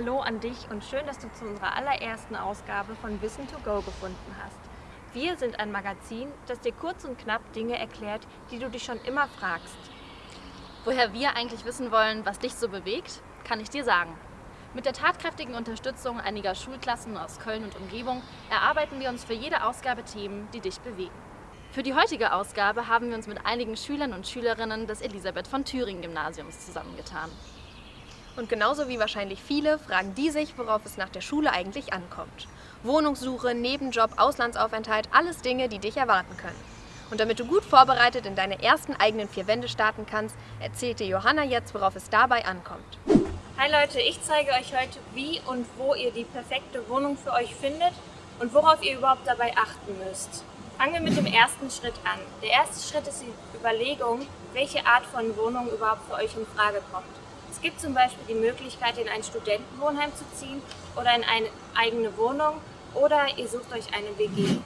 Hallo an dich und schön, dass du zu unserer allerersten Ausgabe von Wissen to Go gefunden hast. Wir sind ein Magazin, das dir kurz und knapp Dinge erklärt, die du dich schon immer fragst. Woher wir eigentlich wissen wollen, was dich so bewegt, kann ich dir sagen. Mit der tatkräftigen Unterstützung einiger Schulklassen aus Köln und Umgebung erarbeiten wir uns für jede Ausgabe Themen, die dich bewegen. Für die heutige Ausgabe haben wir uns mit einigen Schülern und Schülerinnen des Elisabeth von Thüringen Gymnasiums zusammengetan. Und genauso wie wahrscheinlich viele fragen die sich, worauf es nach der Schule eigentlich ankommt. Wohnungssuche, Nebenjob, Auslandsaufenthalt, alles Dinge, die dich erwarten können. Und damit du gut vorbereitet in deine ersten eigenen vier Wände starten kannst, erzählt dir Johanna jetzt, worauf es dabei ankommt. Hi Leute, ich zeige euch heute, wie und wo ihr die perfekte Wohnung für euch findet und worauf ihr überhaupt dabei achten müsst. Fangen wir mit dem ersten Schritt an. Der erste Schritt ist die Überlegung, welche Art von Wohnung überhaupt für euch in Frage kommt. Es gibt zum Beispiel die Möglichkeit, in ein Studentenwohnheim zu ziehen oder in eine eigene Wohnung oder ihr sucht euch eine WG.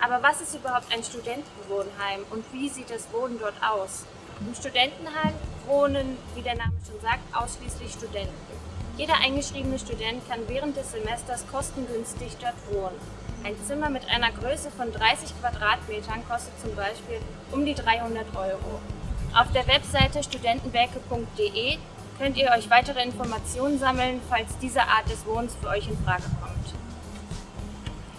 Aber was ist überhaupt ein Studentenwohnheim und wie sieht das Wohnen dort aus? Im Studentenheim wohnen, wie der Name schon sagt, ausschließlich Studenten. Jeder eingeschriebene Student kann während des Semesters kostengünstig dort wohnen. Ein Zimmer mit einer Größe von 30 Quadratmetern kostet zum Beispiel um die 300 Euro. Auf der Webseite studentenwerke.de könnt ihr euch weitere Informationen sammeln, falls diese Art des Wohnens für euch in Frage kommt.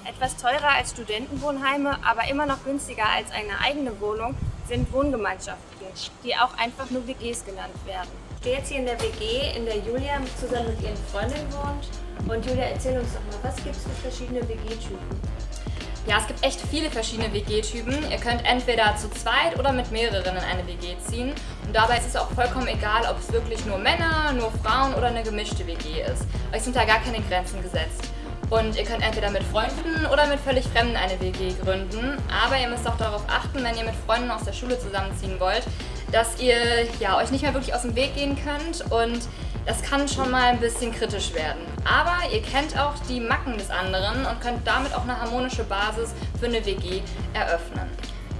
Etwas teurer als Studentenwohnheime, aber immer noch günstiger als eine eigene Wohnung sind Wohngemeinschaften, die auch einfach nur WGs genannt werden. Ich stehe jetzt hier in der WG, in der Julia zusammen mit ihren Freundinnen wohnt. Und Julia, erzähl uns doch mal, was gibt es für verschiedene WG-Typen? Ja, es gibt echt viele verschiedene WG-Typen. Ihr könnt entweder zu zweit oder mit mehreren in eine WG ziehen. Und dabei ist es auch vollkommen egal, ob es wirklich nur Männer, nur Frauen oder eine gemischte WG ist. Euch sind da gar keine Grenzen gesetzt. Und ihr könnt entweder mit Freunden oder mit völlig Fremden eine WG gründen. Aber ihr müsst auch darauf achten, wenn ihr mit Freunden aus der Schule zusammenziehen wollt, dass ihr ja, euch nicht mehr wirklich aus dem Weg gehen könnt und das kann schon mal ein bisschen kritisch werden. Aber ihr kennt auch die Macken des anderen und könnt damit auch eine harmonische Basis für eine WG eröffnen.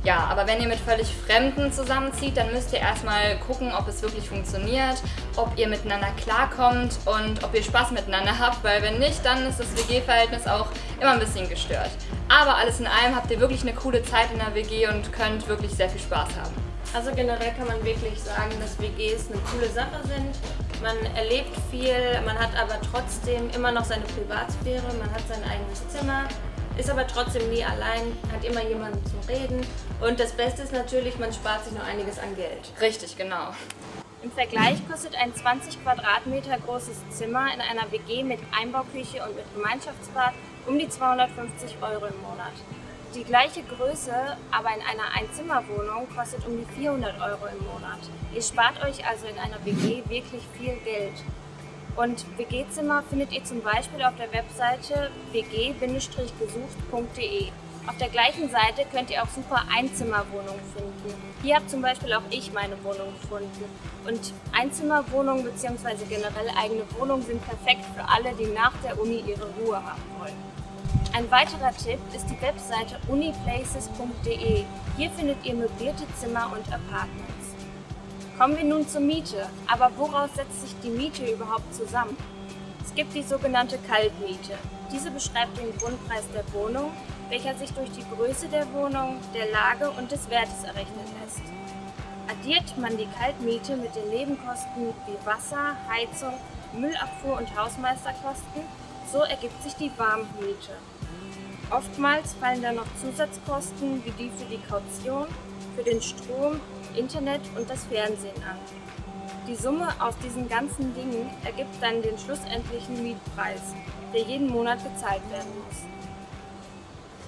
Ja, aber wenn ihr mit völlig Fremden zusammenzieht, dann müsst ihr erstmal gucken, ob es wirklich funktioniert, ob ihr miteinander klarkommt und ob ihr Spaß miteinander habt, weil wenn nicht, dann ist das WG-Verhältnis auch immer ein bisschen gestört. Aber alles in allem habt ihr wirklich eine coole Zeit in der WG und könnt wirklich sehr viel Spaß haben. Also generell kann man wirklich sagen, dass WGs eine coole Sache sind. Man erlebt viel, man hat aber trotzdem immer noch seine Privatsphäre, man hat sein eigenes Zimmer, ist aber trotzdem nie allein, hat immer jemanden zum Reden. Und das Beste ist natürlich, man spart sich noch einiges an Geld. Richtig, genau. Im Vergleich kostet ein 20 Quadratmeter großes Zimmer in einer WG mit Einbauküche und mit Gemeinschaftsbad um die 250 Euro im Monat. Die gleiche Größe, aber in einer Einzimmerwohnung kostet um die 400 Euro im Monat. Ihr spart euch also in einer WG wirklich viel Geld. Und WG-Zimmer findet ihr zum Beispiel auf der Webseite wg-gesucht.de. Auf der gleichen Seite könnt ihr auch super Einzimmerwohnungen finden. Hier habe zum Beispiel auch ich meine Wohnung gefunden. Und Einzimmerwohnungen bzw. generell eigene Wohnungen sind perfekt für alle, die nach der Uni ihre Ruhe haben wollen. Ein weiterer Tipp ist die Webseite uniplaces.de. Hier findet ihr möblierte Zimmer und Apartments. Kommen wir nun zur Miete. Aber woraus setzt sich die Miete überhaupt zusammen? Es gibt die sogenannte Kaltmiete. Diese beschreibt den Grundpreis der Wohnung, welcher sich durch die Größe der Wohnung, der Lage und des Wertes errechnen lässt. Addiert man die Kaltmiete mit den Nebenkosten wie Wasser, Heizung, Müllabfuhr und Hausmeisterkosten, so ergibt sich die Warmmiete. Oftmals fallen da noch Zusatzkosten wie die für die Kaution, für den Strom, Internet und das Fernsehen an. Die Summe aus diesen ganzen Dingen ergibt dann den schlussendlichen Mietpreis, der jeden Monat gezahlt werden muss.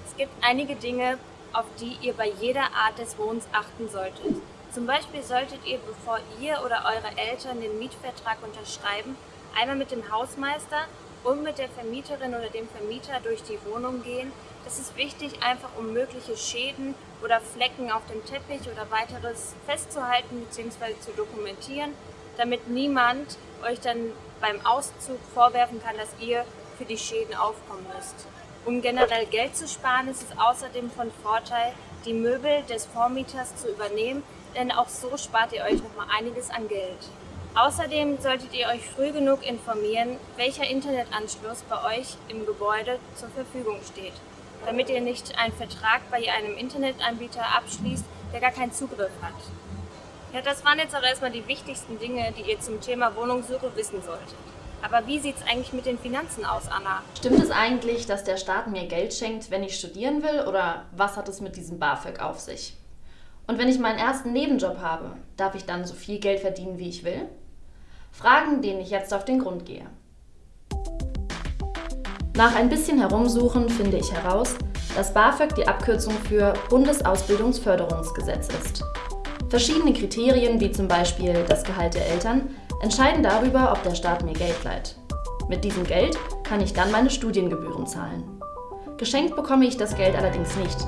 Es gibt einige Dinge, auf die ihr bei jeder Art des Wohnens achten solltet. Zum Beispiel solltet ihr, bevor ihr oder eure Eltern den Mietvertrag unterschreiben, einmal mit dem Hausmeister und mit der Vermieterin oder dem Vermieter durch die Wohnung gehen. Das ist wichtig, einfach um mögliche Schäden oder Flecken auf dem Teppich oder weiteres festzuhalten bzw. zu dokumentieren, damit niemand euch dann beim Auszug vorwerfen kann, dass ihr für die Schäden aufkommen müsst. Um generell Geld zu sparen, ist es außerdem von Vorteil, die Möbel des Vormieters zu übernehmen, denn auch so spart ihr euch noch mal einiges an Geld. Außerdem solltet ihr euch früh genug informieren, welcher Internetanschluss bei euch im Gebäude zur Verfügung steht, damit ihr nicht einen Vertrag bei einem Internetanbieter abschließt, der gar keinen Zugriff hat. Ja, das waren jetzt auch erstmal die wichtigsten Dinge, die ihr zum Thema Wohnungssuche wissen solltet. Aber wie sieht es eigentlich mit den Finanzen aus, Anna? Stimmt es eigentlich, dass der Staat mir Geld schenkt, wenn ich studieren will? Oder was hat es mit diesem BAföG auf sich? Und wenn ich meinen ersten Nebenjob habe, darf ich dann so viel Geld verdienen, wie ich will? Fragen, denen ich jetzt auf den Grund gehe. Nach ein bisschen Herumsuchen finde ich heraus, dass BAföG die Abkürzung für Bundesausbildungsförderungsgesetz ist. Verschiedene Kriterien, wie zum Beispiel das Gehalt der Eltern, entscheiden darüber, ob der Staat mir Geld leiht. Mit diesem Geld kann ich dann meine Studiengebühren zahlen. Geschenkt bekomme ich das Geld allerdings nicht.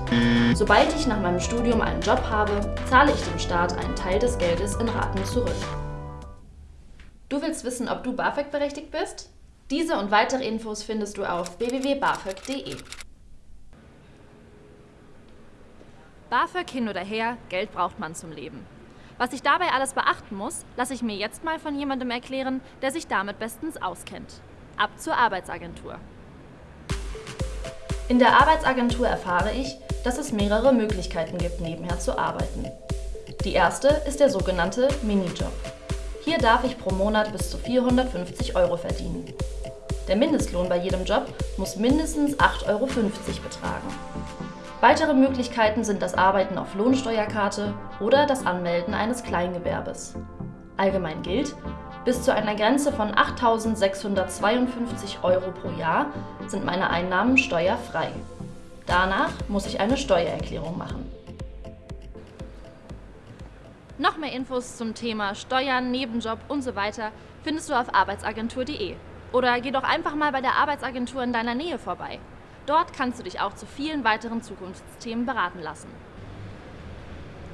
Sobald ich nach meinem Studium einen Job habe, zahle ich dem Staat einen Teil des Geldes in Raten zurück. Du willst wissen, ob du BAföG berechtigt bist? Diese und weitere Infos findest du auf www.bafög.de. BAföG hin oder her, Geld braucht man zum Leben. Was ich dabei alles beachten muss, lasse ich mir jetzt mal von jemandem erklären, der sich damit bestens auskennt. Ab zur Arbeitsagentur. In der Arbeitsagentur erfahre ich, dass es mehrere Möglichkeiten gibt, nebenher zu arbeiten. Die erste ist der sogenannte Minijob. Hier darf ich pro Monat bis zu 450 Euro verdienen. Der Mindestlohn bei jedem Job muss mindestens 8,50 Euro betragen. Weitere Möglichkeiten sind das Arbeiten auf Lohnsteuerkarte oder das Anmelden eines Kleingewerbes. Allgemein gilt, bis zu einer Grenze von 8.652 Euro pro Jahr sind meine Einnahmen steuerfrei. Danach muss ich eine Steuererklärung machen. Noch mehr Infos zum Thema Steuern, Nebenjob und so weiter findest du auf arbeitsagentur.de. Oder geh doch einfach mal bei der Arbeitsagentur in deiner Nähe vorbei. Dort kannst du dich auch zu vielen weiteren Zukunftsthemen beraten lassen.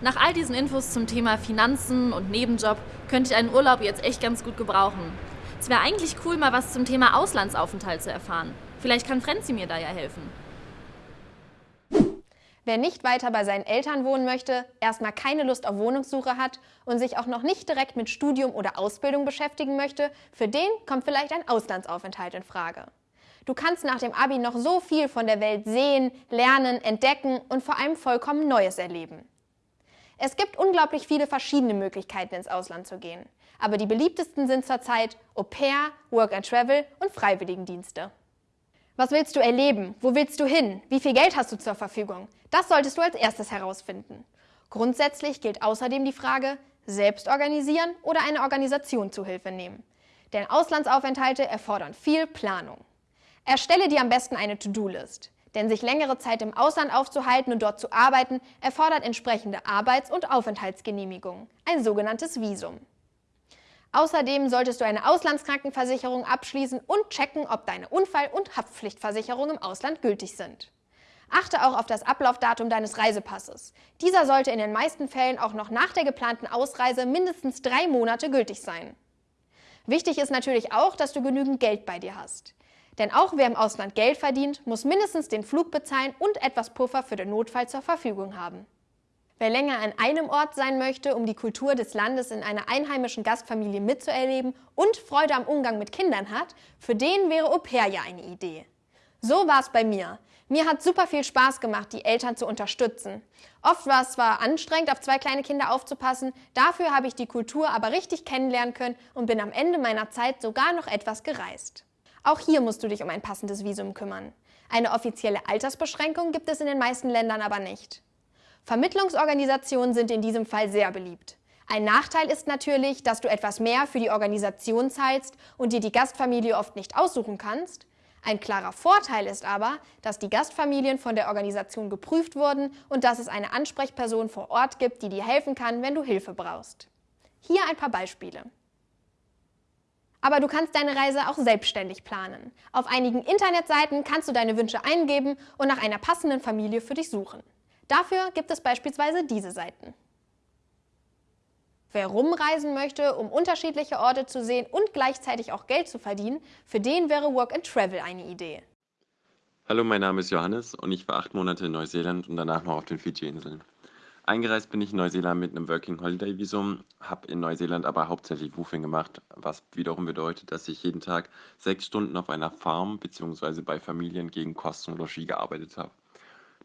Nach all diesen Infos zum Thema Finanzen und Nebenjob könnte ich einen Urlaub jetzt echt ganz gut gebrauchen. Es wäre eigentlich cool, mal was zum Thema Auslandsaufenthalt zu erfahren. Vielleicht kann Frenzi mir da ja helfen. Wer nicht weiter bei seinen Eltern wohnen möchte, erstmal keine Lust auf Wohnungssuche hat und sich auch noch nicht direkt mit Studium oder Ausbildung beschäftigen möchte, für den kommt vielleicht ein Auslandsaufenthalt in Frage. Du kannst nach dem Abi noch so viel von der Welt sehen, lernen, entdecken und vor allem vollkommen Neues erleben. Es gibt unglaublich viele verschiedene Möglichkeiten, ins Ausland zu gehen. Aber die beliebtesten sind zurzeit Au pair, Work and Travel und Freiwilligendienste. Was willst du erleben? Wo willst du hin? Wie viel Geld hast du zur Verfügung? Das solltest du als erstes herausfinden. Grundsätzlich gilt außerdem die Frage, selbst organisieren oder eine Organisation zu Hilfe nehmen. Denn Auslandsaufenthalte erfordern viel Planung. Erstelle dir am besten eine To-Do-List. Denn sich längere Zeit im Ausland aufzuhalten und dort zu arbeiten, erfordert entsprechende Arbeits- und Aufenthaltsgenehmigungen, ein sogenanntes Visum. Außerdem solltest du eine Auslandskrankenversicherung abschließen und checken, ob deine Unfall- und Haftpflichtversicherungen im Ausland gültig sind. Achte auch auf das Ablaufdatum deines Reisepasses. Dieser sollte in den meisten Fällen auch noch nach der geplanten Ausreise mindestens drei Monate gültig sein. Wichtig ist natürlich auch, dass du genügend Geld bei dir hast. Denn auch wer im Ausland Geld verdient, muss mindestens den Flug bezahlen und etwas Puffer für den Notfall zur Verfügung haben. Wer länger an einem Ort sein möchte, um die Kultur des Landes in einer einheimischen Gastfamilie mitzuerleben und Freude am Umgang mit Kindern hat, für den wäre Au pair ja eine Idee. So war es bei mir. Mir hat super viel Spaß gemacht, die Eltern zu unterstützen. Oft war es zwar anstrengend, auf zwei kleine Kinder aufzupassen, dafür habe ich die Kultur aber richtig kennenlernen können und bin am Ende meiner Zeit sogar noch etwas gereist. Auch hier musst du dich um ein passendes Visum kümmern. Eine offizielle Altersbeschränkung gibt es in den meisten Ländern aber nicht. Vermittlungsorganisationen sind in diesem Fall sehr beliebt. Ein Nachteil ist natürlich, dass du etwas mehr für die Organisation zahlst und dir die Gastfamilie oft nicht aussuchen kannst. Ein klarer Vorteil ist aber, dass die Gastfamilien von der Organisation geprüft wurden und dass es eine Ansprechperson vor Ort gibt, die dir helfen kann, wenn du Hilfe brauchst. Hier ein paar Beispiele. Aber du kannst deine Reise auch selbstständig planen. Auf einigen Internetseiten kannst du deine Wünsche eingeben und nach einer passenden Familie für dich suchen. Dafür gibt es beispielsweise diese Seiten. Wer rumreisen möchte, um unterschiedliche Orte zu sehen und gleichzeitig auch Geld zu verdienen, für den wäre Work and Travel eine Idee. Hallo, mein Name ist Johannes und ich war acht Monate in Neuseeland und danach noch auf den Fidschi-Inseln. Eingereist bin ich in Neuseeland mit einem Working Holiday Visum, habe in Neuseeland aber hauptsächlich Woofing gemacht, was wiederum bedeutet, dass ich jeden Tag sechs Stunden auf einer Farm bzw. bei Familien gegen Kosten und Logis gearbeitet habe.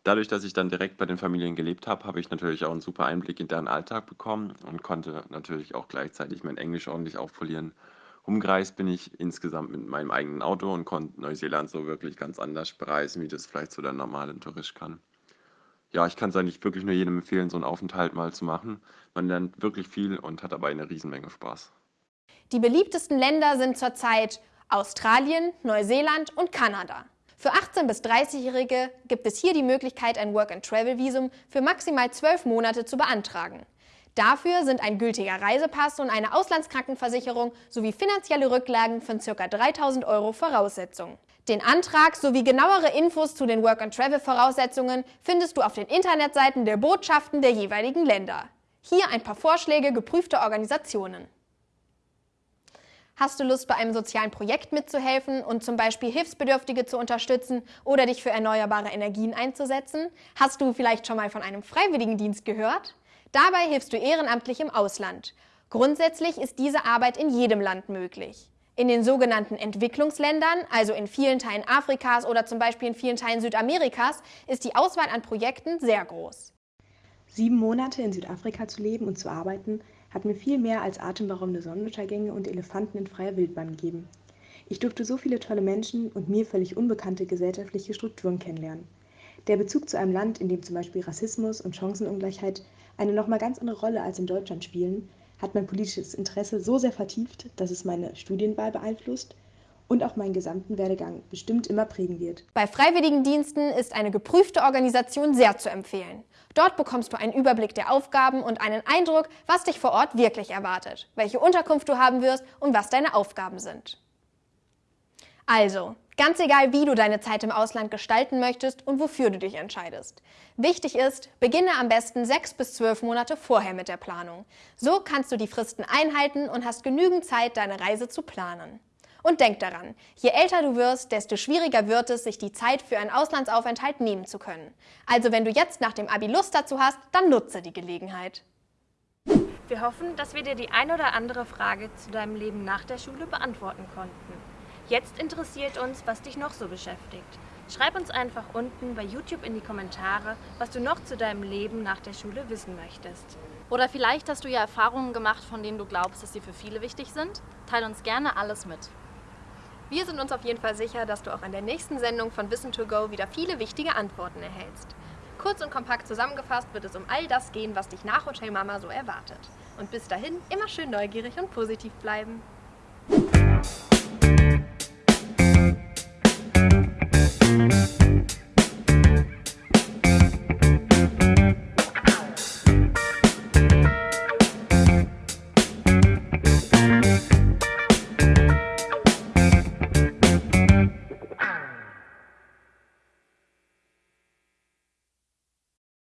Dadurch, dass ich dann direkt bei den Familien gelebt habe, habe ich natürlich auch einen super Einblick in deren Alltag bekommen und konnte natürlich auch gleichzeitig mein Englisch ordentlich aufpolieren. Umgereist bin ich insgesamt mit meinem eigenen Auto und konnte Neuseeland so wirklich ganz anders bereisen, wie das vielleicht so der normale Tourist kann. Ja, ich kann es eigentlich wirklich nur jedem empfehlen, so einen Aufenthalt mal zu machen. Man lernt wirklich viel und hat dabei eine Riesenmenge Spaß. Die beliebtesten Länder sind zurzeit Australien, Neuseeland und Kanada. Für 18- bis 30-Jährige gibt es hier die Möglichkeit, ein Work-and-Travel-Visum für maximal zwölf Monate zu beantragen. Dafür sind ein gültiger Reisepass und eine Auslandskrankenversicherung sowie finanzielle Rücklagen von ca. 3.000 Euro Voraussetzung. Den Antrag sowie genauere Infos zu den Work-and-Travel-Voraussetzungen findest du auf den Internetseiten der Botschaften der jeweiligen Länder. Hier ein paar Vorschläge geprüfter Organisationen. Hast du Lust, bei einem sozialen Projekt mitzuhelfen und zum Beispiel Hilfsbedürftige zu unterstützen oder dich für erneuerbare Energien einzusetzen? Hast du vielleicht schon mal von einem Freiwilligendienst gehört? Dabei hilfst du ehrenamtlich im Ausland. Grundsätzlich ist diese Arbeit in jedem Land möglich. In den sogenannten Entwicklungsländern, also in vielen Teilen Afrikas oder zum Beispiel in vielen Teilen Südamerikas, ist die Auswahl an Projekten sehr groß. Sieben Monate in Südafrika zu leben und zu arbeiten, hat mir viel mehr als atemberaubende Sonnenuntergänge und Elefanten in freier Wildbahn gegeben. Ich durfte so viele tolle Menschen und mir völlig unbekannte gesellschaftliche Strukturen kennenlernen. Der Bezug zu einem Land, in dem zum Beispiel Rassismus und Chancenungleichheit eine nochmal ganz andere Rolle als in Deutschland spielen, hat mein politisches Interesse so sehr vertieft, dass es meine Studienwahl beeinflusst und auch meinen gesamten Werdegang bestimmt immer prägen wird. Bei Freiwilligendiensten ist eine geprüfte Organisation sehr zu empfehlen. Dort bekommst du einen Überblick der Aufgaben und einen Eindruck, was dich vor Ort wirklich erwartet, welche Unterkunft du haben wirst und was deine Aufgaben sind. Also, ganz egal, wie du deine Zeit im Ausland gestalten möchtest und wofür du dich entscheidest. Wichtig ist, beginne am besten sechs bis zwölf Monate vorher mit der Planung. So kannst du die Fristen einhalten und hast genügend Zeit, deine Reise zu planen. Und denk daran, je älter du wirst, desto schwieriger wird es, sich die Zeit für einen Auslandsaufenthalt nehmen zu können. Also wenn du jetzt nach dem Abi Lust dazu hast, dann nutze die Gelegenheit. Wir hoffen, dass wir dir die ein oder andere Frage zu deinem Leben nach der Schule beantworten konnten. Jetzt interessiert uns, was dich noch so beschäftigt. Schreib uns einfach unten bei YouTube in die Kommentare, was du noch zu deinem Leben nach der Schule wissen möchtest. Oder vielleicht hast du ja Erfahrungen gemacht, von denen du glaubst, dass sie für viele wichtig sind. Teil uns gerne alles mit. Wir sind uns auf jeden Fall sicher, dass du auch in der nächsten Sendung von Wissen to Go wieder viele wichtige Antworten erhältst. Kurz und kompakt zusammengefasst wird es um all das gehen, was dich nach Hotel Mama so erwartet. Und bis dahin immer schön neugierig und positiv bleiben.